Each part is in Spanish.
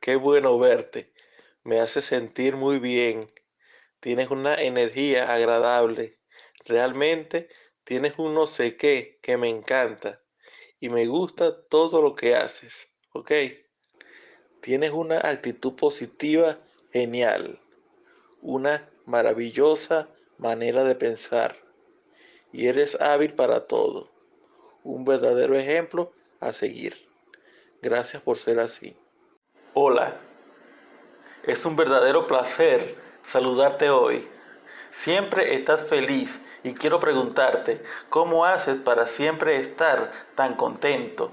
Qué bueno verte. Me hace sentir muy bien. Tienes una energía agradable. Realmente tienes un no sé qué que me encanta. Y me gusta todo lo que haces. ¿Ok? Tienes una actitud positiva genial. Una maravillosa manera de pensar. Y eres hábil para todo. Un verdadero ejemplo a seguir. Gracias por ser así. Hola, es un verdadero placer saludarte hoy. Siempre estás feliz y quiero preguntarte, ¿cómo haces para siempre estar tan contento?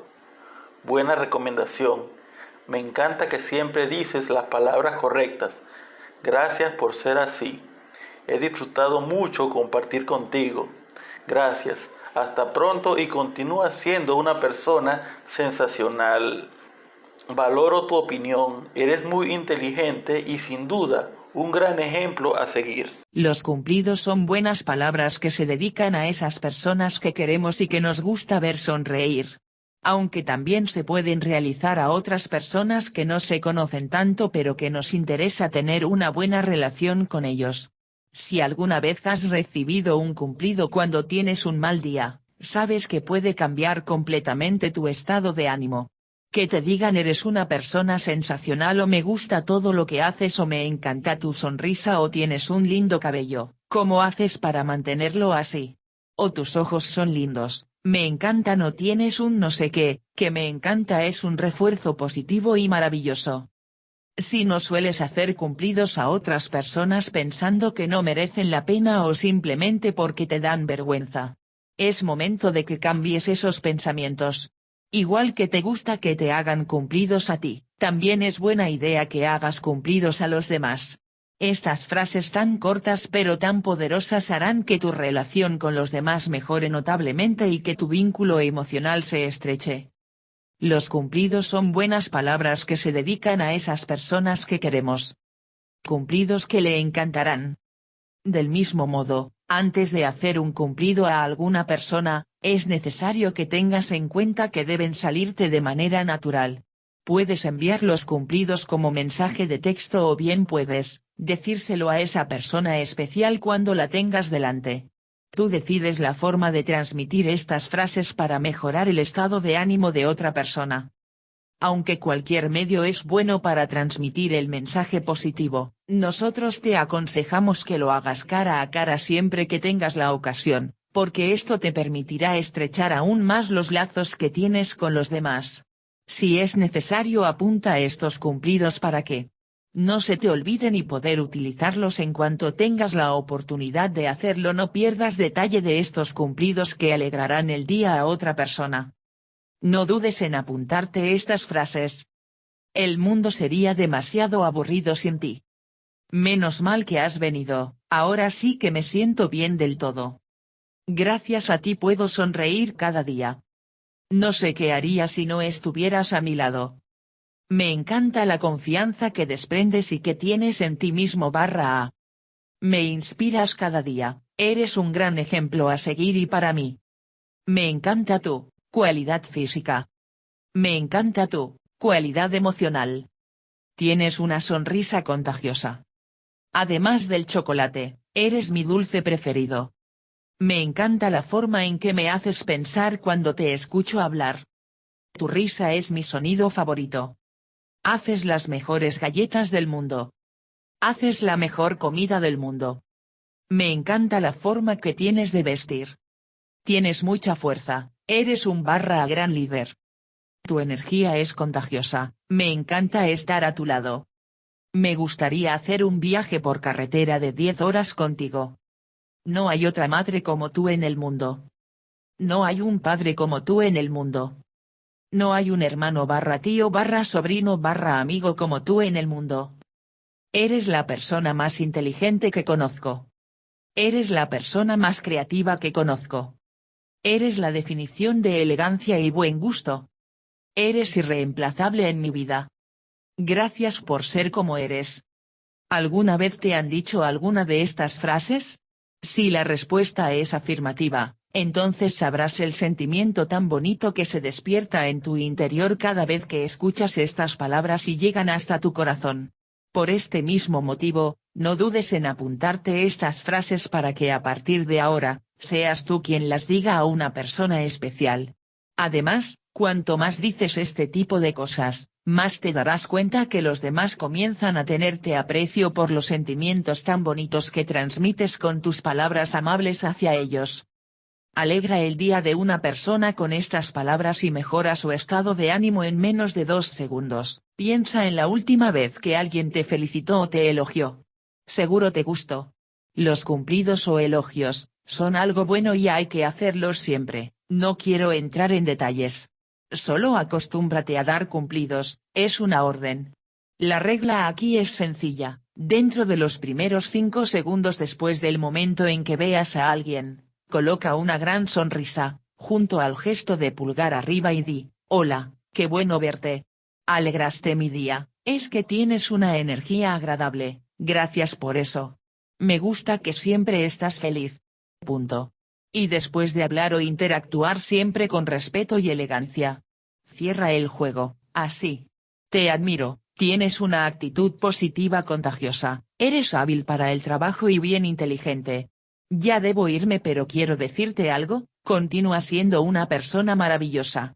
Buena recomendación. Me encanta que siempre dices las palabras correctas. Gracias por ser así. He disfrutado mucho compartir contigo. Gracias. Hasta pronto y continúa siendo una persona sensacional. Valoro tu opinión, eres muy inteligente y sin duda un gran ejemplo a seguir. Los cumplidos son buenas palabras que se dedican a esas personas que queremos y que nos gusta ver sonreír. Aunque también se pueden realizar a otras personas que no se conocen tanto pero que nos interesa tener una buena relación con ellos. Si alguna vez has recibido un cumplido cuando tienes un mal día, sabes que puede cambiar completamente tu estado de ánimo. Que te digan eres una persona sensacional o me gusta todo lo que haces o me encanta tu sonrisa o tienes un lindo cabello, ¿cómo haces para mantenerlo así? O tus ojos son lindos, me encantan o tienes un no sé qué, que me encanta es un refuerzo positivo y maravilloso. Si no sueles hacer cumplidos a otras personas pensando que no merecen la pena o simplemente porque te dan vergüenza. Es momento de que cambies esos pensamientos, Igual que te gusta que te hagan cumplidos a ti, también es buena idea que hagas cumplidos a los demás. Estas frases tan cortas pero tan poderosas harán que tu relación con los demás mejore notablemente y que tu vínculo emocional se estreche. Los cumplidos son buenas palabras que se dedican a esas personas que queremos. Cumplidos que le encantarán. Del mismo modo, antes de hacer un cumplido a alguna persona, es necesario que tengas en cuenta que deben salirte de manera natural. Puedes enviar los cumplidos como mensaje de texto o bien puedes, decírselo a esa persona especial cuando la tengas delante. Tú decides la forma de transmitir estas frases para mejorar el estado de ánimo de otra persona. Aunque cualquier medio es bueno para transmitir el mensaje positivo, nosotros te aconsejamos que lo hagas cara a cara siempre que tengas la ocasión, porque esto te permitirá estrechar aún más los lazos que tienes con los demás. Si es necesario apunta estos cumplidos para que no se te olviden y poder utilizarlos en cuanto tengas la oportunidad de hacerlo no pierdas detalle de estos cumplidos que alegrarán el día a otra persona. No dudes en apuntarte estas frases. El mundo sería demasiado aburrido sin ti. Menos mal que has venido, ahora sí que me siento bien del todo. Gracias a ti puedo sonreír cada día. No sé qué haría si no estuvieras a mi lado. Me encanta la confianza que desprendes y que tienes en ti mismo barra A. Me inspiras cada día, eres un gran ejemplo a seguir y para mí. Me encanta tú, Cualidad física. Me encanta tu cualidad emocional. Tienes una sonrisa contagiosa. Además del chocolate, eres mi dulce preferido. Me encanta la forma en que me haces pensar cuando te escucho hablar. Tu risa es mi sonido favorito. Haces las mejores galletas del mundo. Haces la mejor comida del mundo. Me encanta la forma que tienes de vestir. Tienes mucha fuerza, Eres un barra gran líder. Tu energía es contagiosa, me encanta estar a tu lado. Me gustaría hacer un viaje por carretera de 10 horas contigo. No hay otra madre como tú en el mundo. No hay un padre como tú en el mundo. No hay un hermano barra tío barra sobrino barra amigo como tú en el mundo. Eres la persona más inteligente que conozco. Eres la persona más creativa que conozco. Eres la definición de elegancia y buen gusto. Eres irreemplazable en mi vida. Gracias por ser como eres. ¿Alguna vez te han dicho alguna de estas frases? Si la respuesta es afirmativa, Entonces sabrás el sentimiento tan bonito que se despierta en tu interior cada vez que escuchas estas palabras y llegan hasta tu corazón. Por este mismo motivo, no dudes en apuntarte estas frases para que a partir de ahora, seas tú quien las diga a una persona especial. Además, cuanto más dices este tipo de cosas, más te darás cuenta que los demás comienzan a tenerte aprecio por los sentimientos tan bonitos que transmites con tus palabras amables hacia ellos. Alegra el día de una persona con estas palabras y mejora su estado de ánimo en menos de dos segundos. Piensa en la última vez que alguien te felicitó o te elogió. Seguro te gustó. Los cumplidos o elogios, son algo bueno y hay que hacerlos siempre, no quiero entrar en detalles. Solo acostúmbrate a dar cumplidos, es una orden. La regla aquí es sencilla, dentro de los primeros 5 segundos después del momento en que veas a alguien, Coloca una gran sonrisa, junto al gesto de pulgar arriba y di, hola, qué bueno verte. Alegraste mi día, es que tienes una energía agradable, gracias por eso. Me gusta que siempre estás feliz. Punto. Y después de hablar o interactuar siempre con respeto y elegancia. Cierra el juego, así. Te admiro, tienes una actitud positiva contagiosa, eres hábil para el trabajo y bien inteligente, ya debo irme pero quiero decirte algo, continúa siendo una persona maravillosa.